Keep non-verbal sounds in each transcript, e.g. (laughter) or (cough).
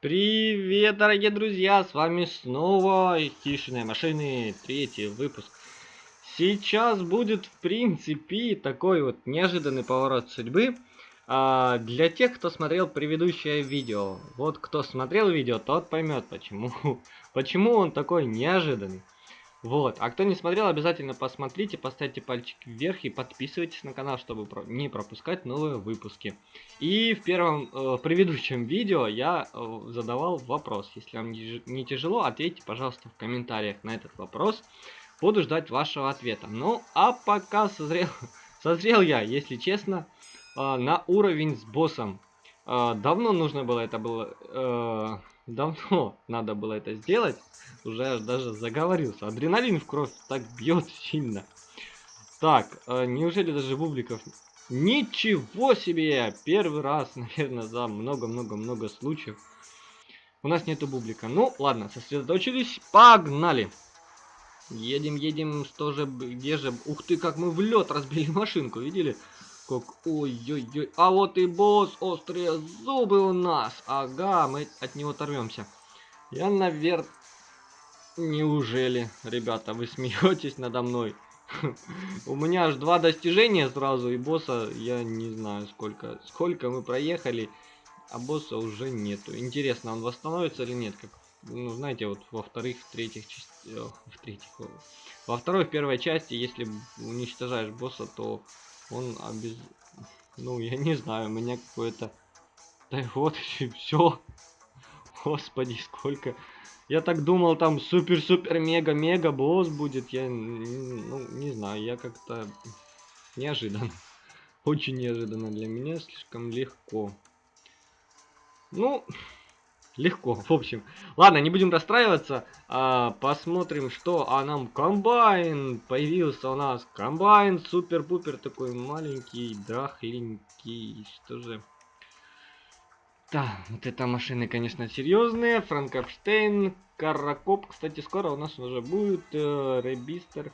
Привет, дорогие друзья, с вами снова Хищные машины, третий выпуск. Сейчас будет, в принципе, такой вот неожиданный поворот судьбы. А, для тех, кто смотрел предыдущее видео. Вот кто смотрел видео, тот поймет, почему, (laughs) почему он такой неожиданный. Вот, а кто не смотрел, обязательно посмотрите, поставьте пальчик вверх и подписывайтесь на канал, чтобы не пропускать новые выпуски. И в первом, э, предыдущем видео я э, задавал вопрос. Если вам не тяжело, ответьте, пожалуйста, в комментариях на этот вопрос. Буду ждать вашего ответа. Ну, а пока созрел, (laughs) созрел я, если честно, э, на уровень с боссом. Э, давно нужно было это было... Э, давно надо было это сделать уже аж даже заговорился. Адреналин в кровь так бьет сильно. Так, э, неужели даже бубликов... Ничего себе! Первый раз, (laughs) наверное, за много-много-много случаев. У нас нету бублика. Ну, ладно, сосредоточились. Погнали! Едем, едем, что же, где же... Ух ты, как мы в лед разбили машинку, видели? Как, ой-ой-ой. А вот и босс, острые зубы у нас. Ага, мы от него оторвемся. Я, наверное... Неужели, ребята, вы (laughs) смеетесь надо мной? (laughs) У меня аж два достижения сразу, и босса я не знаю сколько. Сколько мы проехали, а босса уже нету. Интересно, он восстановится или нет? Как, ну, знаете, вот во вторых, в третьих частях... В третьих... Во второй, в первой части, если уничтожаешь босса, то он обез... Ну, я не знаю, у меня какое-то... Да вот, все. Господи, сколько... Я так думал, там супер-супер-мега-мега босс будет. Я, ну, не знаю, я как-то неожиданно. (laughs) Очень неожиданно для меня, слишком легко. Ну, легко, в общем. Ладно, не будем расстраиваться. А, посмотрим, что. А нам комбайн появился у нас. Комбайн супер-пупер такой маленький, драхленький. Что же... Да, вот это машины, конечно, серьезные. Франкенштейн, Каракоп. Кстати, скоро у нас уже будет э, Ребистер.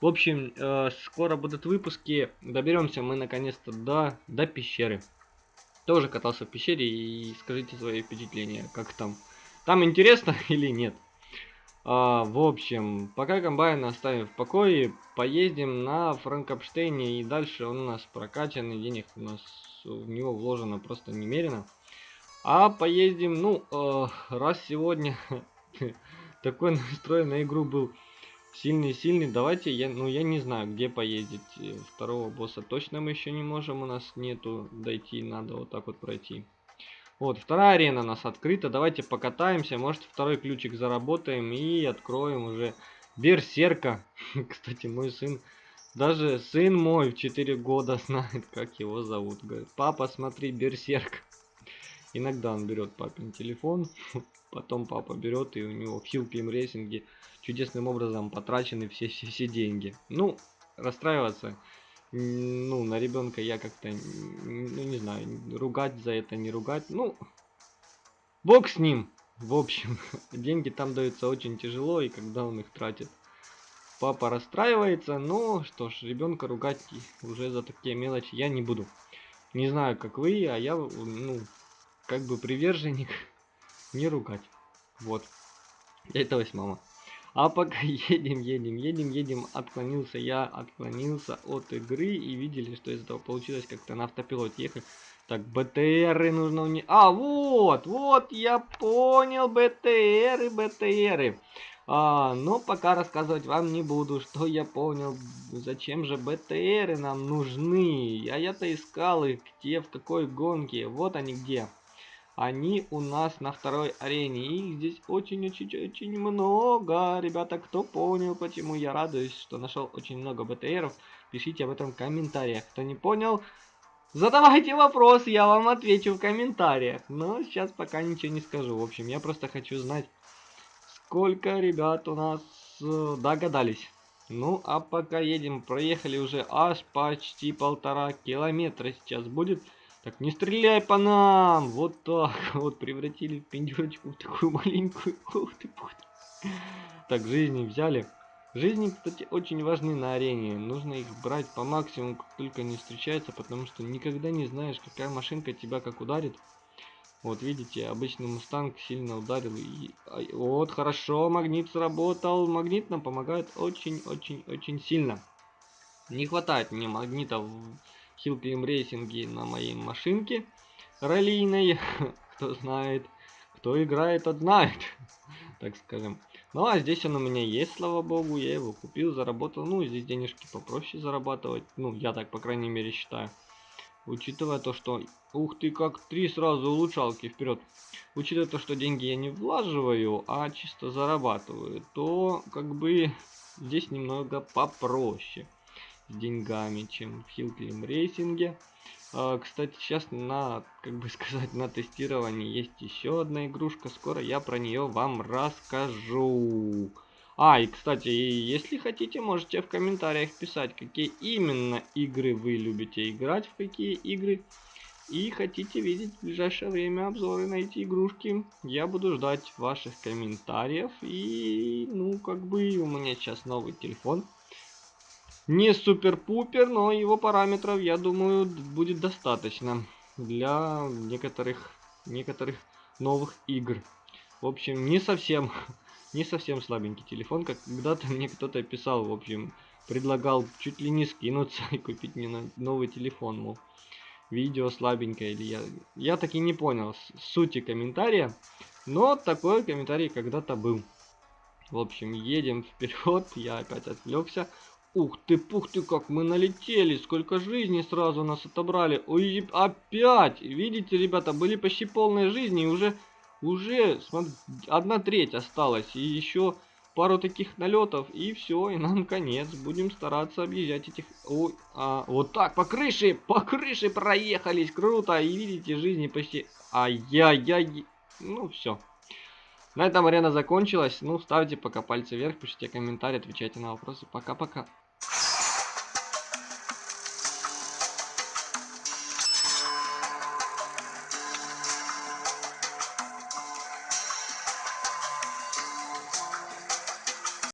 В общем, э, скоро будут выпуски. Доберемся мы наконец-то до, до пещеры. Тоже катался в пещере и скажите свои впечатления, как там. Там интересно (laughs) или нет? А, в общем, пока комбайн оставим в покое, поездим на Франкопштейне и дальше он у нас прокачанный, денег у нас в него вложено просто немерено. А поездим, ну, э, раз сегодня (laughs) такой настрой на игру был сильный-сильный, давайте, я, ну, я не знаю, где поездить. Э, второго босса точно мы еще не можем, у нас нету дойти, надо вот так вот пройти. Вот, вторая арена у нас открыта, давайте покатаемся, может второй ключик заработаем и откроем уже Берсерка. (laughs) Кстати, мой сын, даже сын мой в 4 года (laughs) знает, как его зовут. Говорит, папа, смотри, Берсерк. Иногда он берет папин телефон, (laughs) потом папа берет и у него в Хилклим рейсинге чудесным образом потрачены все, все, все деньги. Ну, расстраиваться, ну, на ребенка я как-то, ну, не знаю, ругать за это, не ругать, ну, бог с ним. В общем, (laughs) деньги там даются очень тяжело, и когда он их тратит, папа расстраивается, но что ж, ребенка ругать уже за такие мелочи я не буду. Не знаю, как вы, а я, ну, как бы приверженник (laughs) не ругать. Вот. Это мама. А пока (laughs) едем, едем, едем, едем, отклонился я, отклонился от игры и видели, что из этого получилось как-то на автопилот ехать. Так, БТРы нужно у них... А, вот, вот, я понял, БТРы, БТРы. А, но пока рассказывать вам не буду, (laughs) что я понял, зачем же БТРы нам нужны. А я-то искал их, где, в какой гонке. Вот они где. Они у нас на второй арене. Их здесь очень-очень-очень много. Ребята, кто понял, почему я радуюсь, что нашел очень много БТРов, пишите об этом в комментариях. Кто не понял, задавайте вопрос, я вам отвечу в комментариях. Но сейчас пока ничего не скажу. В общем, я просто хочу знать, сколько ребят у нас э, догадались. Ну, а пока едем, проехали уже аж почти полтора километра сейчас будет. Так, не стреляй по нам! Вот так (laughs) вот, превратили пиндюрочку в такую маленькую. (laughs) Ух ты, ты. Так, жизни взяли. Жизни, кстати, очень важны на арене. Нужно их брать по максимуму, как только не встречается, потому что никогда не знаешь, какая машинка тебя как ударит. Вот видите, обычный мустанг сильно ударил. И... Вот, хорошо, магнит сработал. Магнит нам помогает очень-очень-очень сильно. Не хватает мне магнита Hillclimb рейсинге на моей машинке раллийной. (laughs) Кто знает, кто играет, тот знает, (laughs) так скажем. Ну а здесь он у меня есть, слава богу, я его купил, заработал. Ну, здесь денежки попроще зарабатывать. Ну, я так, по крайней мере, считаю. Учитывая то, что... Ух ты, как три сразу улучшалки вперед. Учитывая то, что деньги я не влаживаю, а чисто зарабатываю, то как бы (laughs) здесь немного попроще деньгами, чем в Хилклим рейсинге. А, кстати, сейчас на, как бы (laughs) сказать, на тестировании есть еще одна игрушка. Скоро я про нее вам расскажу. А, и кстати, если хотите, можете в комментариях писать, какие именно игры вы любите играть, в какие игры. И хотите видеть в ближайшее время обзоры на эти игрушки. Я буду ждать ваших комментариев. И, ну, как бы у меня сейчас новый телефон. Не супер-пупер, но его параметров, я думаю, будет достаточно для некоторых, некоторых новых игр. В общем, не совсем (laughs) не совсем слабенький телефон, когда-то (laughs) мне кто-то писал, в общем, предлагал чуть ли не скинуться (laughs) и купить мне новый телефон, мол, видео слабенькое или я... Я так и не понял сути комментария, но такой комментарий когда-то был. В общем, едем вперед, я опять отвлекся. Ух ты, пух ты, как мы налетели, сколько жизней сразу нас отобрали. Ой, опять, видите, ребята, были почти полные жизни и уже уже смотри, одна треть осталась. И еще пару таких налетов. И все, и нам конец. Будем стараться объезжать этих... Ой, а, вот так, по крыше, по крыше проехались. Круто. И видите, жизни почти... Ай-яй-яй. Ну, все. На этом арена закончилась. Ну, ставьте пока пальцы вверх, пишите комментарии, отвечайте на вопросы. Пока-пока.